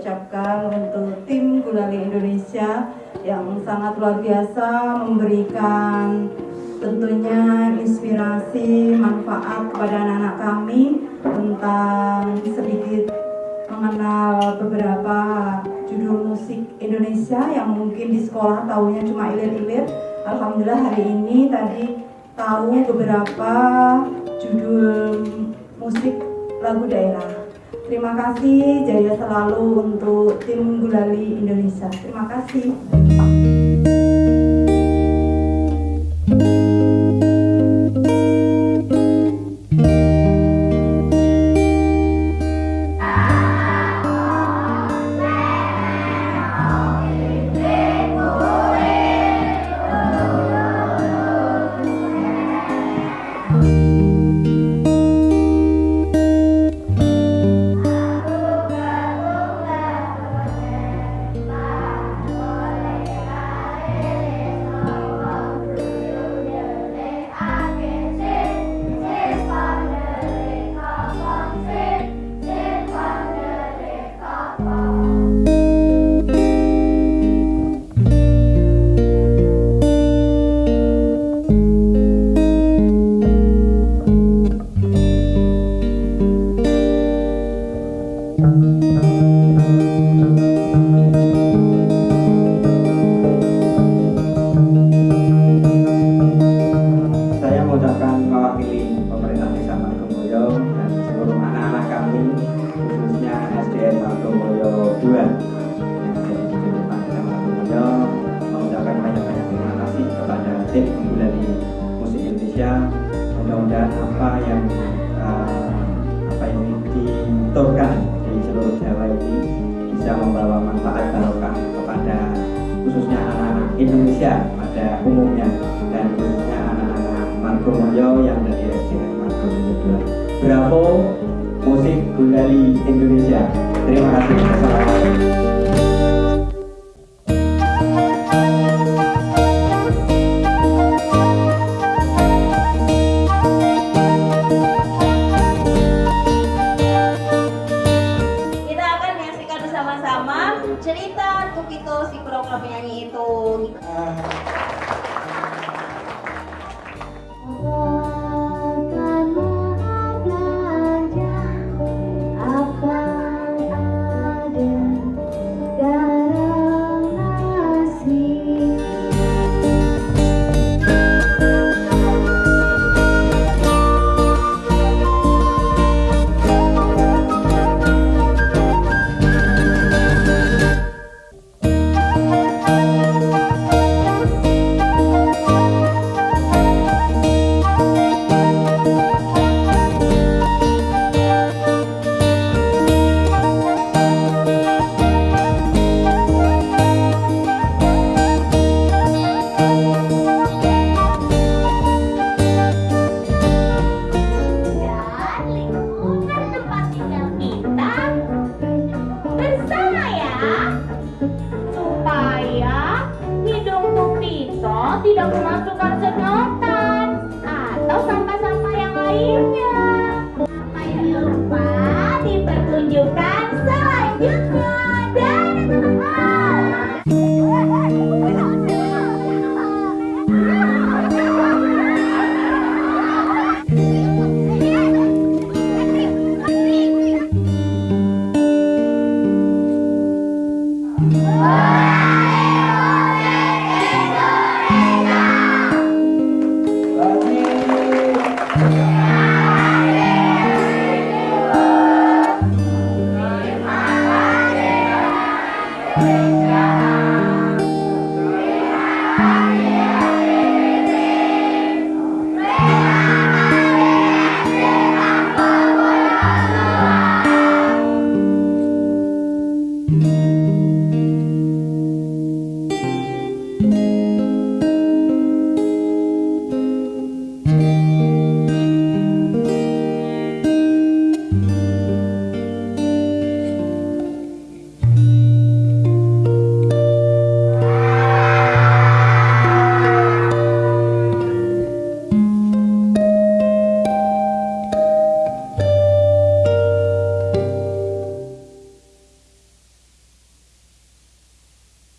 ucapkan untuk tim Gulali Indonesia yang sangat luar biasa memberikan tentunya inspirasi, manfaat kepada anak-anak kami tentang sedikit mengenal beberapa judul musik Indonesia yang mungkin di sekolah tahunya cuma ilir-ilir. Alhamdulillah hari ini tadi tahu beberapa judul musik lagu daerah. Terima kasih jaya selalu untuk tim Gulali Indonesia. Terima kasih. Kepada tim Gulali Musik Indonesia mudah-mudahan apa yang eh, apa yang diturunkan di seluruh Jawa ini bisa membawa manfaat barokah kepada khususnya anak-anak Indonesia pada umumnya dan khususnya anak-anak Margomulyo yang dari SDN Margomulyo 2. Bravo musik Gulali Indonesia. Terima kasih. Assalamualaikum. Bersama-sama cerita Tukito si pura-pura penyanyi itu. Ah, masukkan sedang Africa.